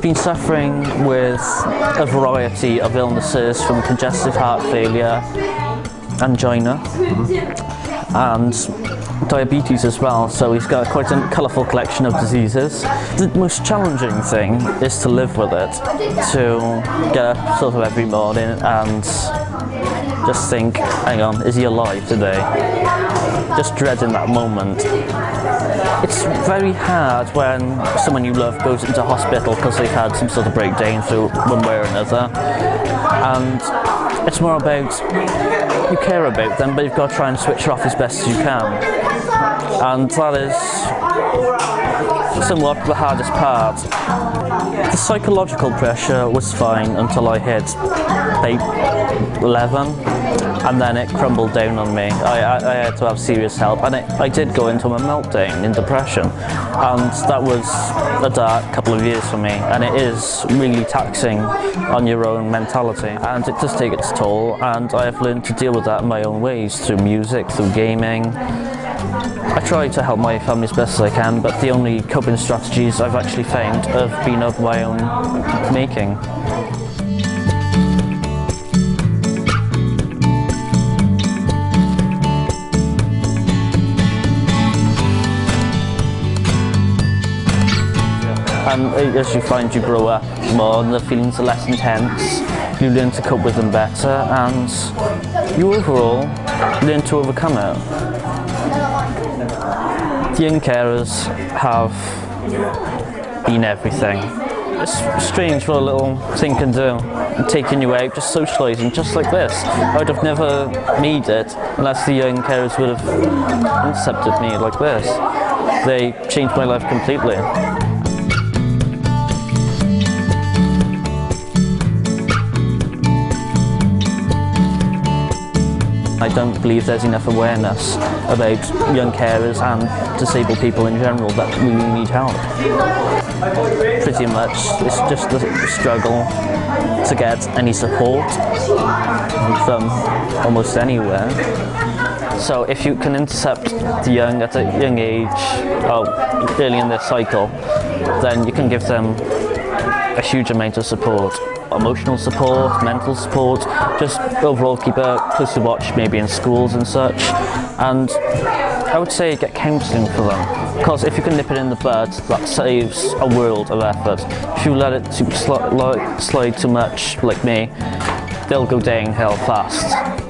been suffering with a variety of illnesses from congestive heart failure, angina, and diabetes as well, so he's got quite a colourful collection of diseases. The most challenging thing is to live with it, to get up sort of every morning and just think, hang on, is he alive today? Just dreading that moment. It's very hard when someone you love goes into hospital because they've had some sort of breakdown through one way or another. And it's more about, you care about them, but you've got to try and switch her off as best as you can and that is somewhat the hardest part. The psychological pressure was fine until I hit 11 and then it crumbled down on me. I, I, I had to have serious help. And it, I did go into a meltdown in depression. And that was a dark couple of years for me. And it is really taxing on your own mentality. And it does take its toll. And I have learned to deal with that in my own ways through music, through gaming, I try to help my family as best as I can, but the only coping strategies I've actually found have been of my own making. Um, and as you find you grow up more, and the feelings are less intense, you learn to cope with them better, and you overall learn to overcome it young carers have been everything. It's strange what a little thing can do. Taking you out, just socialising, just like this. I would have never made it unless the young carers would have accepted me like this. They changed my life completely. I don't believe there's enough awareness about young carers and disabled people in general that really need help. Pretty much it's just a struggle to get any support from almost anywhere. So if you can intercept the young at a young age, oh, early in their cycle, then you can give them a huge amount of support emotional support, mental support, just overall keep a closer watch maybe in schools and such. And I would say get counselling for them because if you can nip it in the bud, that saves a world of effort. If you let it sl slide too much, like me, they'll go downhill fast.